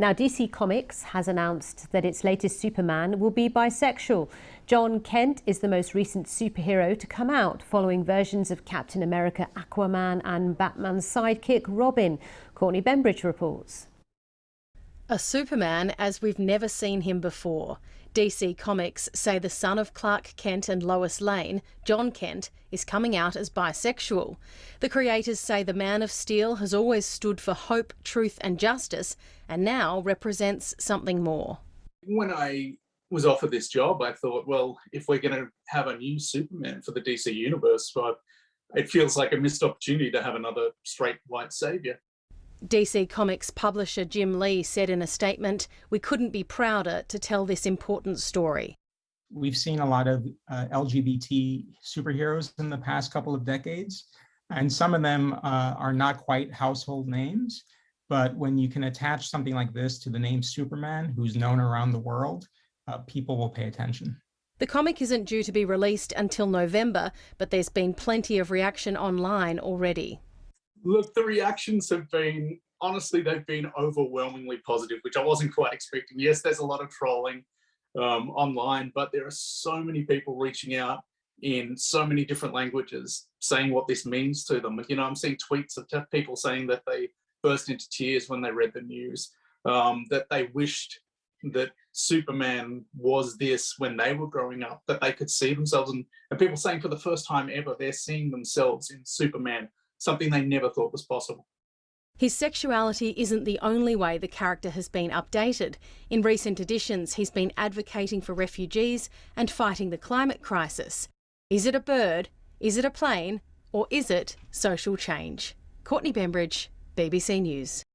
Now, DC Comics has announced that its latest Superman will be bisexual. Jon Kent is the most recent superhero to come out, following versions of Captain America, Aquaman and Batman's sidekick Robin. Courtney Bembridge reports. A Superman as we've never seen him before. DC Comics say the son of Clark Kent and Lois Lane, Jon Kent, is coming out as bisexual. The creators say the Man of Steel has always stood for hope, truth, and justice, and now represents something more. When I was offered this job, I thought, well, if we're going to have a new Superman for the DC universe, well, it feels like a missed opportunity to have another straight white savior. DC Comics publisher Jim Lee said in a statement, We couldn't be prouder to tell this important story. We've seen a lot of uh, LGBT superheroes in the past couple of decades, and some of them uh, are not quite household names. But when you can attach something like this to the name Superman, who's known around the world, uh, people will pay attention. The comic isn't due to be released until November, but there's been plenty of reaction online already. Look, the reactions have been, honestly, they've been overwhelmingly positive, which I wasn't quite expecting. Yes, there's a lot of trolling um, online, but there are so many people reaching out in so many different languages saying what this means to them. You know, I'm seeing tweets of people saying that they burst into tears when they read the news, um, that they wished that Superman was this when they were growing up, that they could see themselves and, and people saying for the first time ever, they're seeing themselves in Superman something they never thought was possible. His sexuality isn't the only way the character has been updated. In recent editions, he's been advocating for refugees and fighting the climate crisis. Is it a bird? Is it a plane? Or is it social change? Courtney Bembridge, BBC News.